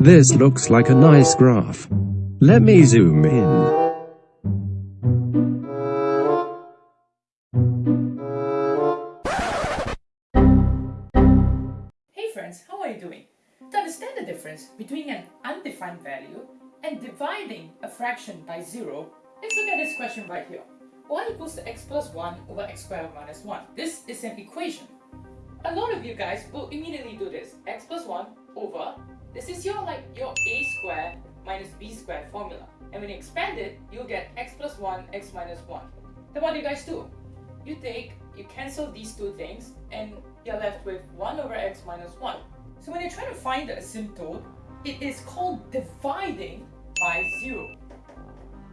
This looks like a nice graph. Let me zoom in. Hey friends, how are you doing? To understand the difference between an undefined value and dividing a fraction by zero, let's look at this question right here. y equals to x plus 1 over x squared minus 1. This is an equation. A lot of you guys will immediately do this. x plus 1 over, this is your like your a square minus b square formula. And when you expand it, you'll get x plus 1, x minus 1. Then what do you guys do? You take, you cancel these two things and you're left with 1 over x minus 1. So when you're trying to find the asymptote, it is called dividing by 0.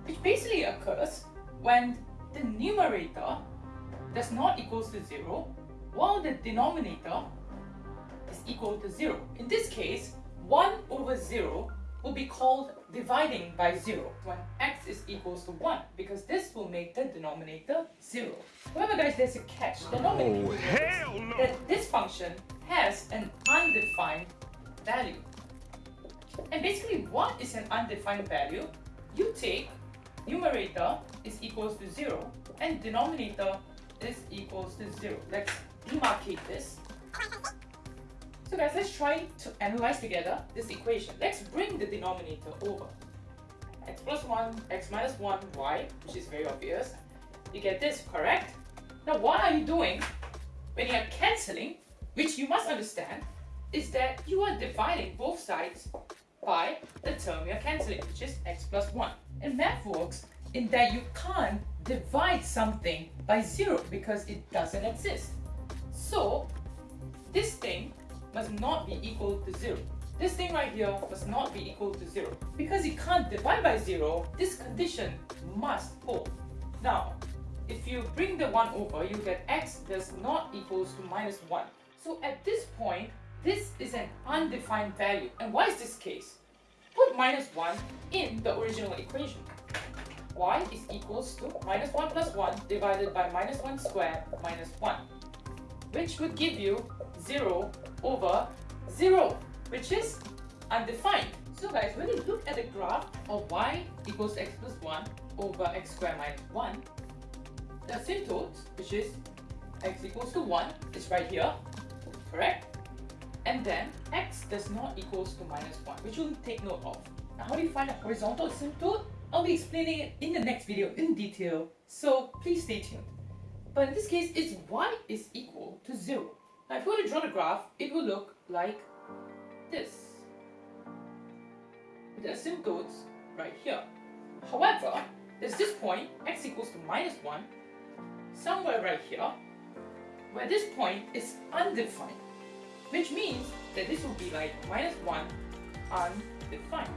Which basically occurs when the numerator does not equals to 0 while the denominator is equal to 0. In this case, 1 over 0 will be called dividing by 0 when x is equals to 1 because this will make the denominator 0. However guys, there's a catch. The denominator Oh, hell no! that this function has an undefined value. And basically what is an undefined value? You take numerator is equals to 0 and denominator is equals to 0. Let's demarcate this. So guys, let's try to analyze together this equation. Let's bring the denominator over. x plus 1, x minus 1, y, which is very obvious. You get this, correct? Now what are you doing when you're cancelling, which you must understand, is that you are dividing both sides by the term you're cancelling, which is x plus 1. And math works in that you can't divide something by 0 because it doesn't exist. So, this thing must not be equal to 0. This thing right here must not be equal to 0. Because you can't divide by 0, this condition must hold. Now, if you bring the 1 over, you get x does not equals to minus 1. So at this point, this is an undefined value. And why is this case? Put minus 1 in the original equation. y is equals to minus 1 plus 1 divided by minus 1 squared minus 1. Which would give you 0 over 0, which is undefined. So guys, when you look at the graph of y equals x plus 1 over x squared minus 1, the asymptote, which is x equals to 1, is right here, correct? And then x does not equals to minus 1, which we'll take note of. Now how do you find a horizontal asymptote? I'll be explaining it in the next video in detail, so please stay tuned. But in this case, it's y is equal to 0. Now if you were to draw the graph, it will look like this. The asymptotes right here. However, there's this point, x equals to minus 1, somewhere right here, where this point is undefined. Which means that this will be like minus 1 undefined.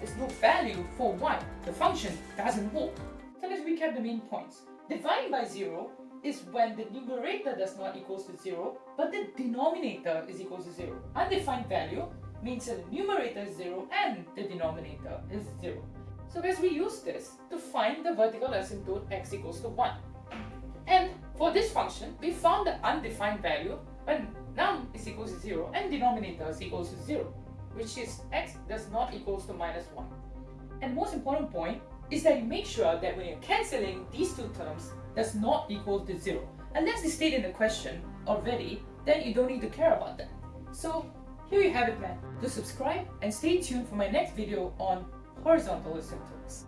There's no value for y. The function doesn't work. So let's recap the main points. Dividing by 0 is when the numerator does not equals to 0, but the denominator is equal to 0. Undefined value means that the numerator is 0 and the denominator is 0. So guys, we use this to find the vertical asymptote x equals to 1. And for this function, we found the undefined value when num is equal to 0 and denominator is equal to 0, which is x does not equals to minus 1. And most important point is that you make sure that when you're cancelling these two terms does not equal to 0. Unless they state in the question already, then you don't need to care about that. So here you have it man. Do subscribe and stay tuned for my next video on horizontal asymptotes.